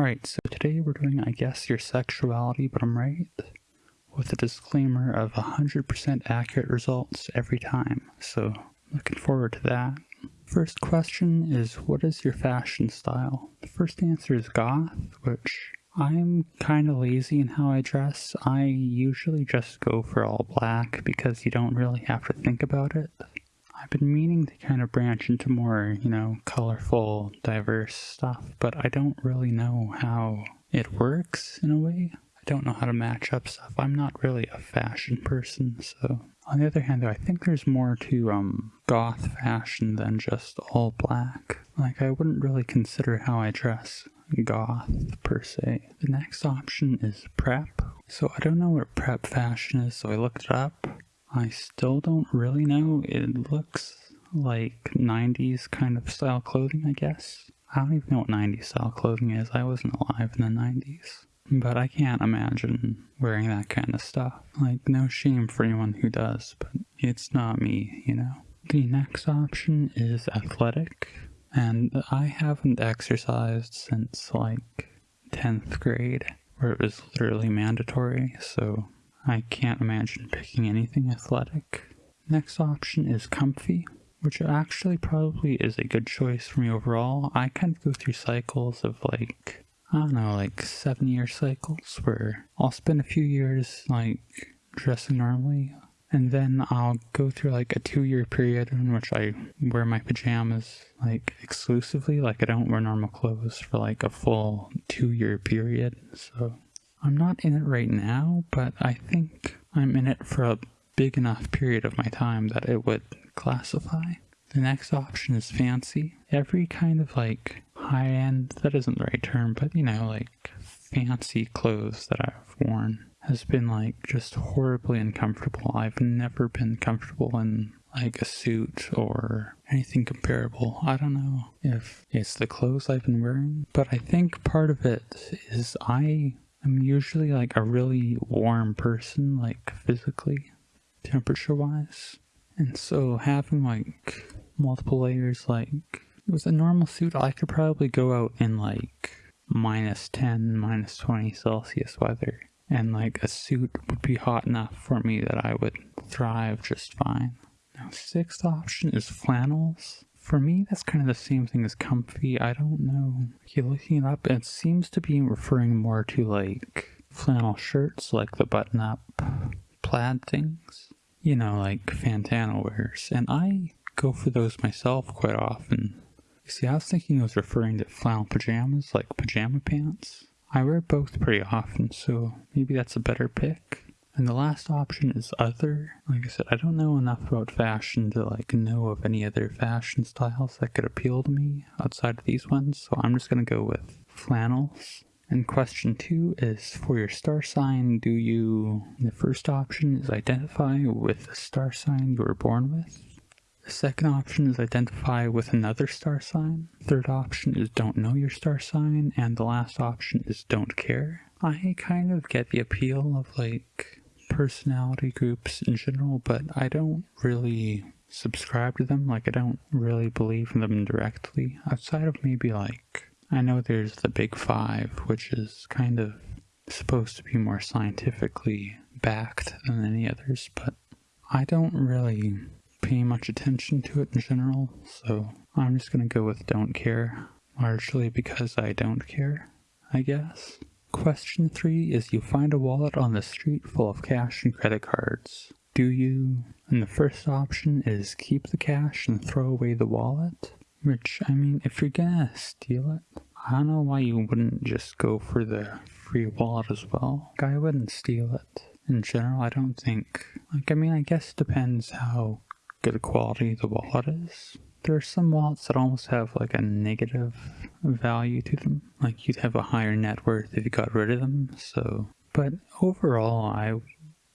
Alright, so today we're doing I Guess Your Sexuality, but I'm right, with a disclaimer of 100% accurate results every time, so looking forward to that. First question is, what is your fashion style? The first answer is goth, which I'm kind of lazy in how I dress. I usually just go for all black because you don't really have to think about it. I've been meaning to kind of branch into more, you know, colorful, diverse stuff, but I don't really know how it works in a way. I don't know how to match up stuff. I'm not really a fashion person, so. On the other hand, though, I think there's more to um, goth fashion than just all black. Like, I wouldn't really consider how I dress goth per se. The next option is prep. So I don't know what prep fashion is, so I looked it up. I still don't really know. It looks like 90s kind of style clothing, I guess. I don't even know what 90s style clothing is. I wasn't alive in the 90s. But I can't imagine wearing that kind of stuff. Like, no shame for anyone who does, but it's not me, you know? The next option is athletic, and I haven't exercised since like 10th grade, where it was literally mandatory, so I can't imagine picking anything athletic. Next option is comfy, which actually probably is a good choice for me overall. I kind of go through cycles of like, I don't know, like seven year cycles where I'll spend a few years like dressing normally and then I'll go through like a two year period in which I wear my pajamas like exclusively. Like I don't wear normal clothes for like a full two year period. So I'm not in it right now, but I think I'm in it for a big enough period of my time that it would classify. The next option is fancy. Every kind of like high end, that isn't the right term, but you know, like fancy clothes that I've worn has been like just horribly uncomfortable. I've never been comfortable in like a suit or anything comparable. I don't know if it's the clothes I've been wearing, but I think part of it is I I'm usually like a really warm person, like physically, temperature wise. And so having like multiple layers, like with a normal suit, I could probably go out in like minus 10, minus 20 Celsius weather. And like a suit would be hot enough for me that I would thrive just fine. Now, sixth option is flannels. For me, that's kind of the same thing as comfy. I don't know. Okay, looking it up, it seems to be referring more to like flannel shirts, like the button up plaid things. You know, like Fantano wears. And I go for those myself quite often. See, I was thinking it was referring to flannel pajamas, like pajama pants. I wear both pretty often, so maybe that's a better pick. And the last option is other. Like I said, I don't know enough about fashion to like know of any other fashion styles that could appeal to me outside of these ones, so I'm just gonna go with flannels. And question two is for your star sign, do you, the first option is identify with the star sign you were born with. The second option is identify with another star sign. Third option is don't know your star sign. And the last option is don't care. I kind of get the appeal of like personality groups in general, but I don't really subscribe to them. Like, I don't really believe in them directly. Outside of maybe, like, I know there's the Big Five, which is kind of supposed to be more scientifically backed than any others, but I don't really pay much attention to it in general, so I'm just gonna go with don't care, largely because I don't care, I guess. Question three is you find a wallet on the street full of cash and credit cards. Do you? And the first option is keep the cash and throw away the wallet. Which, I mean, if you're gonna steal it, I don't know why you wouldn't just go for the free wallet as well. I wouldn't steal it. In general, I don't think. Like, I mean, I guess it depends how good a quality the wallet is. There are some wallets that almost have like a negative value to them. Like you'd have a higher net worth if you got rid of them. So, but overall, I,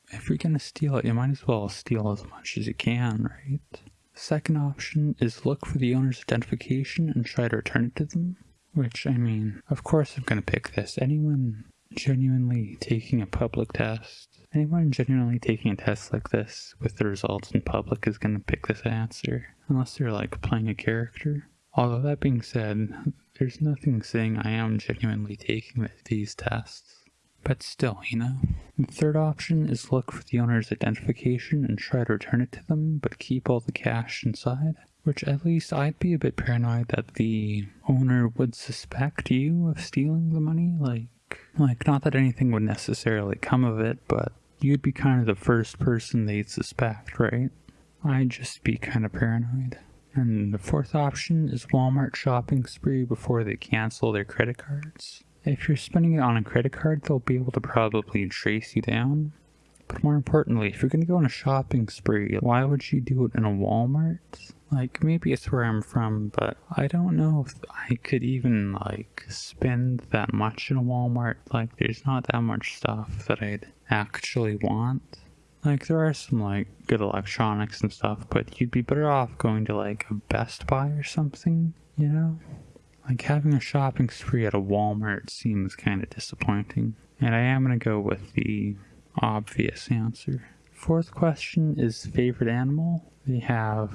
if you're gonna steal it, you might as well steal as much as you can, right? Second option is look for the owner's identification and try to return it to them. Which, I mean, of course I'm gonna pick this. Anyone genuinely taking a public test Anyone genuinely taking a test like this with the results in public is going to pick this answer, unless they're like playing a character. Although that being said, there's nothing saying I am genuinely taking these tests. But still, you know. The third option is look for the owner's identification and try to return it to them, but keep all the cash inside. Which at least I'd be a bit paranoid that the owner would suspect you of stealing the money. Like, like not that anything would necessarily come of it, but you'd be kind of the first person they'd suspect, right? I'd just be kind of paranoid. And the fourth option is Walmart shopping spree before they cancel their credit cards. If you're spending it on a credit card, they'll be able to probably trace you down. But more importantly, if you're going to go on a shopping spree, why would you do it in a Walmart? Like, maybe it's where I'm from, but I don't know if I could even, like, spend that much in a Walmart. Like, there's not that much stuff that I'd actually want. Like, there are some, like, good electronics and stuff, but you'd be better off going to, like, a Best Buy or something, you know? Like, having a shopping spree at a Walmart seems kind of disappointing. And I am going to go with the obvious answer. Fourth question is favorite animal. They have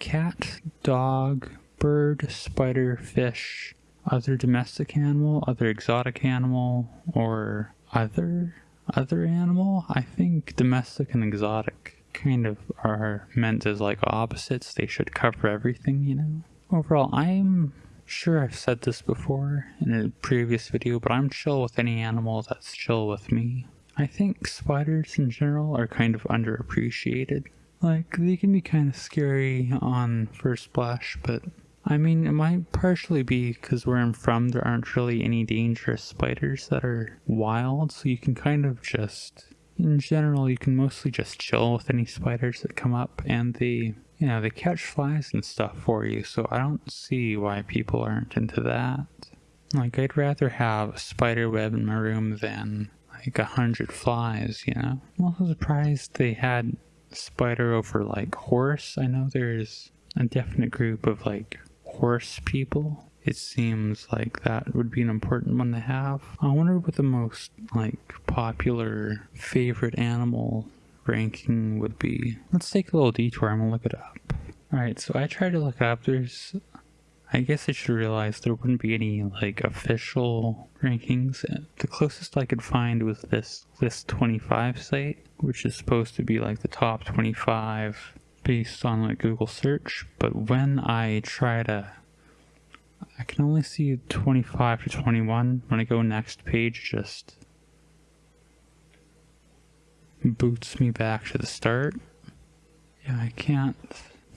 cat, dog, bird, spider, fish, other domestic animal, other exotic animal, or other other animal. I think domestic and exotic kind of are meant as like opposites. They should cover everything, you know. Overall, I'm sure I've said this before in a previous video, but I'm chill with any animal that's chill with me. I think spiders in general are kind of underappreciated. Like, they can be kind of scary on first blush, but I mean, it might partially be because where I'm from, there aren't really any dangerous spiders that are wild, so you can kind of just, in general, you can mostly just chill with any spiders that come up, and they, you know, they catch flies and stuff for you, so I don't see why people aren't into that. Like, I'd rather have a spider web in my room than like a hundred flies, you know? I'm also surprised they had spider over like horse. I know there's a definite group of like horse people. It seems like that would be an important one to have. I wonder what the most like popular favorite animal ranking would be. Let's take a little detour. I'm gonna look it up. Alright, so I tried to look up. There's I guess I should realize there wouldn't be any like official rankings. The closest I could find was this list 25 site, which is supposed to be like the top 25 based on like Google search. But when I try to, I can only see 25 to 21. When I go next page, just boots me back to the start. Yeah, I can't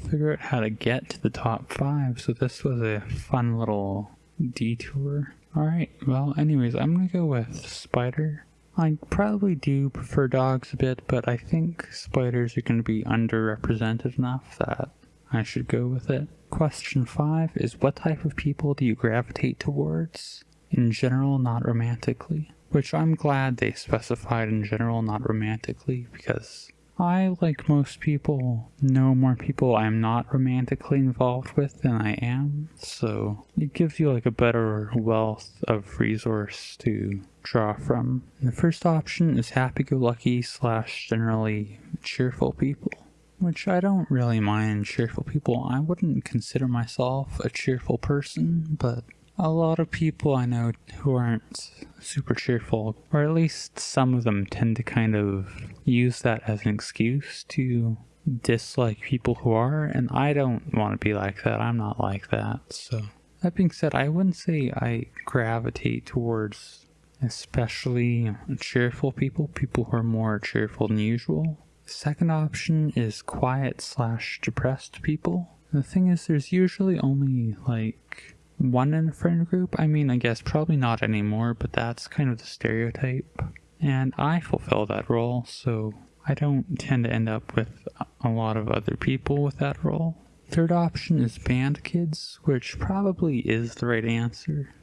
figure out how to get to the top five, so this was a fun little detour. Alright, well anyways, I'm gonna go with spider. I probably do prefer dogs a bit, but I think spiders are gonna be underrepresented enough that I should go with it. Question 5 is what type of people do you gravitate towards? In general, not romantically. Which I'm glad they specified in general, not romantically, because I, like most people, know more people I'm not romantically involved with than I am, so it gives you like a better wealth of resource to draw from. The first option is happy-go-lucky slash generally cheerful people, which I don't really mind cheerful people. I wouldn't consider myself a cheerful person, but a lot of people I know who aren't super cheerful, or at least some of them tend to kind of use that as an excuse to dislike people who are, and I don't want to be like that. I'm not like that. So, that being said, I wouldn't say I gravitate towards especially cheerful people, people who are more cheerful than usual. Second option is quiet slash depressed people. The thing is, there's usually only like one in a friend group. I mean, I guess probably not anymore, but that's kind of the stereotype. And I fulfill that role, so I don't tend to end up with a lot of other people with that role. Third option is band kids, which probably is the right answer.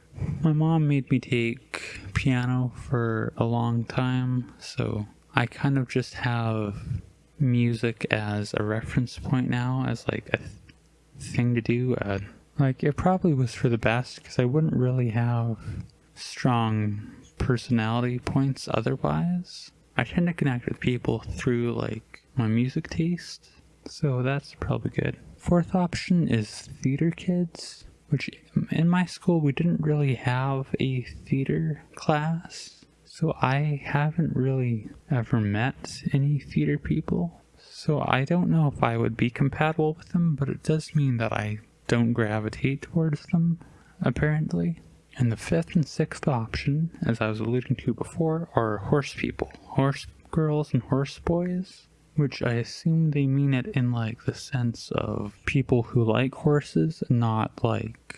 My mom made me take piano for a long time, so I kind of just have music as a reference point now, as like a th thing to do, uh, like, it probably was for the best because I wouldn't really have strong personality points otherwise. I tend to connect with people through, like, my music taste, so that's probably good. Fourth option is theater kids, which in my school we didn't really have a theater class. So I haven't really ever met any theater people. So I don't know if I would be compatible with them, but it does mean that I don't gravitate towards them, apparently. And the fifth and sixth option, as I was alluding to before, are horse people. Horse girls and horse boys, which I assume they mean it in like the sense of people who like horses, not like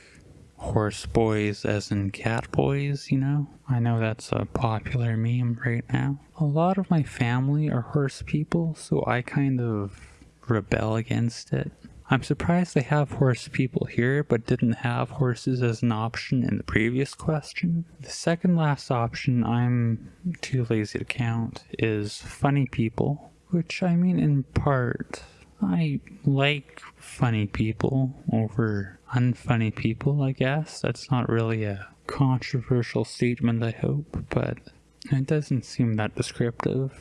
horse boys as in cat boys, you know? I know that's a popular meme right now. A lot of my family are horse people, so I kind of rebel against it. I'm surprised they have horse people here, but didn't have horses as an option in the previous question. The second last option I'm too lazy to count is funny people, which I mean in part I like funny people over unfunny people, I guess. That's not really a controversial statement, I hope, but it doesn't seem that descriptive.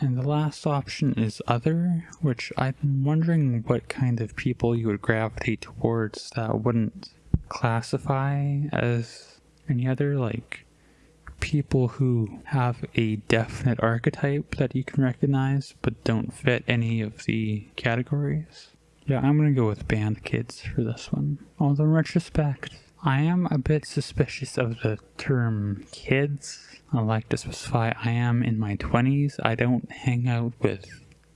And the last option is other, which I'm wondering what kind of people you would gravitate towards that wouldn't classify as any other, like people who have a definite archetype that you can recognize but don't fit any of the categories. Yeah, I'm gonna go with band kids for this one. Although in retrospect, I am a bit suspicious of the term kids. I like to specify I am in my 20s. I don't hang out with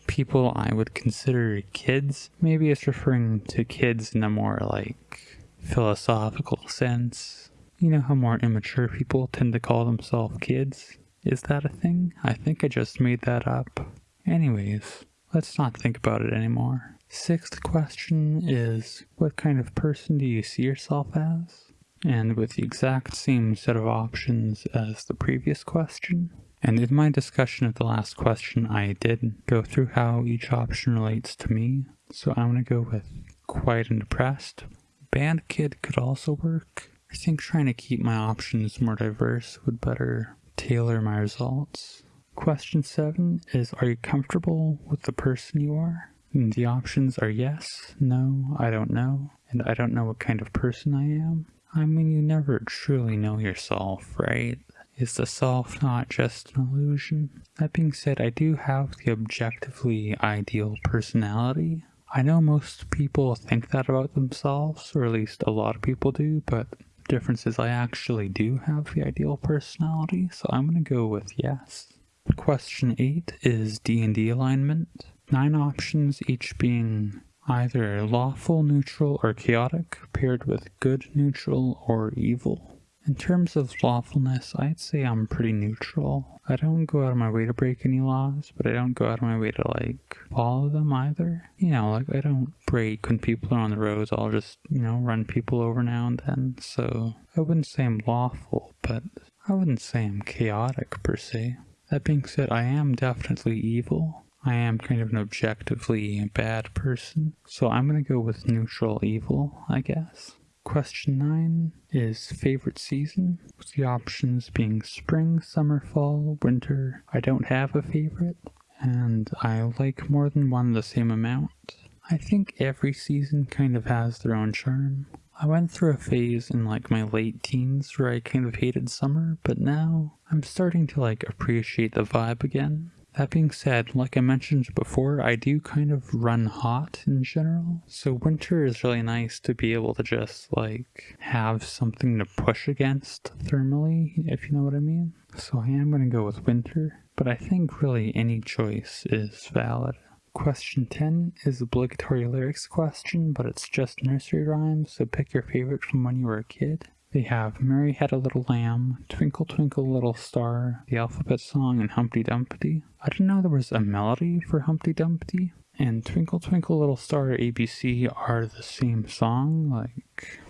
people I would consider kids. Maybe it's referring to kids in a more like philosophical sense you know how more immature people tend to call themselves kids? Is that a thing? I think I just made that up. Anyways, let's not think about it anymore. Sixth question is, what kind of person do you see yourself as? And with the exact same set of options as the previous question. And in my discussion of the last question, I did go through how each option relates to me. So I'm gonna go with quiet and depressed. Band kid could also work. I think trying to keep my options more diverse would better tailor my results. Question 7 is Are you comfortable with the person you are? And the options are yes, no, I don't know, and I don't know what kind of person I am. I mean, you never truly know yourself, right? Is the self not just an illusion? That being said, I do have the objectively ideal personality. I know most people think that about themselves, or at least a lot of people do, but difference is I actually do have the ideal personality, so I'm going to go with yes. Question 8 is D&D alignment. Nine options, each being either lawful, neutral, or chaotic, paired with good, neutral, or evil. In terms of lawfulness, I'd say I'm pretty neutral. I don't go out of my way to brake any laws, but I don't go out of my way to like follow them either. You know, like I don't break when people are on the roads, I'll just, you know, run people over now and then. So I wouldn't say I'm lawful, but I wouldn't say I'm chaotic per se. That being said, I am definitely evil. I am kind of an objectively bad person, so I'm gonna go with neutral evil, I guess. Question 9 is favorite season, with the options being spring, summer, fall, winter. I don't have a favorite, and I like more than one the same amount. I think every season kind of has their own charm. I went through a phase in like my late teens where I kind of hated summer, but now I'm starting to like appreciate the vibe again. That being said, like I mentioned before, I do kind of run hot in general. So winter is really nice to be able to just like have something to push against thermally, if you know what I mean. So I am going to go with winter, but I think really any choice is valid. Question 10 is obligatory lyrics question, but it's just nursery rhymes, so pick your favorite from when you were a kid. They have Mary Had a Little Lamb, Twinkle Twinkle Little Star, the Alphabet Song, and Humpty Dumpty. I didn't know there was a melody for Humpty Dumpty. And Twinkle Twinkle Little Star ABC are the same song. Like,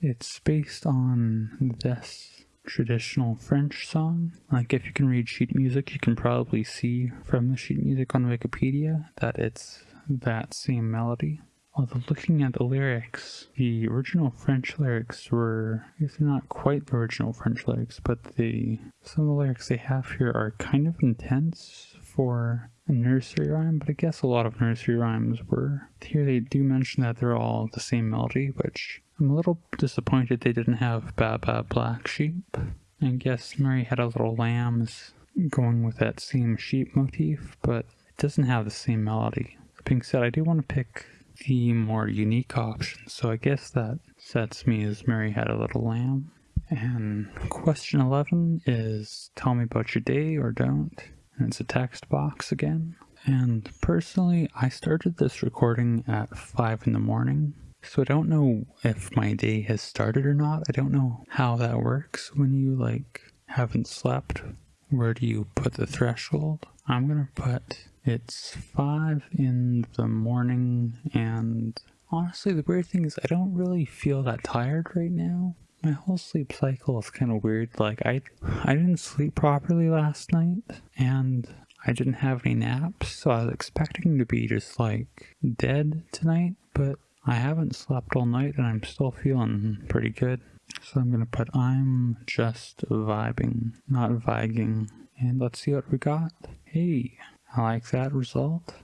it's based on this traditional French song. Like, if you can read sheet music, you can probably see from the sheet music on Wikipedia that it's that same melody. Although looking at the lyrics, the original French lyrics were, I guess not quite the original French lyrics, but the some of the lyrics they have here are kind of intense for a nursery rhyme, but I guess a lot of nursery rhymes were. Here they do mention that they're all the same melody, which I'm a little disappointed they didn't have Baa Baa Black Sheep. I guess Mary had a little lambs going with that same sheep motif, but it doesn't have the same melody. Being said, I do want to pick the more unique option, so I guess that sets me as Mary had a little lamb. And question 11 is tell me about your day or don't. And it's a text box again. And personally, I started this recording at 5 in the morning. So I don't know if my day has started or not. I don't know how that works when you like haven't slept. Where do you put the threshold? I'm gonna put it's 5 in the morning and honestly the weird thing is I don't really feel that tired right now my whole sleep cycle is kind of weird. Like I, I didn't sleep properly last night, and I didn't have any naps, so I was expecting to be just like dead tonight. But I haven't slept all night, and I'm still feeling pretty good. So I'm gonna put I'm just vibing, not vibing, and let's see what we got. Hey, I like that result.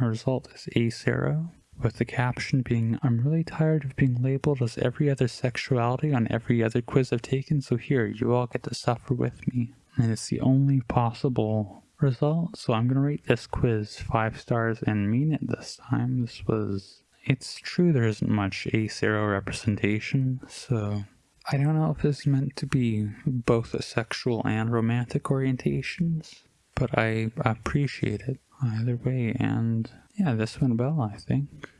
Our result is A0 with the caption being, I'm really tired of being labeled as every other sexuality on every other quiz I've taken, so here, you all get to suffer with me. And it's the only possible result, so I'm gonna rate this quiz 5 stars and mean it this time. This was... It's true there isn't much A0 representation, so... I don't know if this is meant to be both a sexual and romantic orientations, but I appreciate it either way, and yeah, this went well, I think.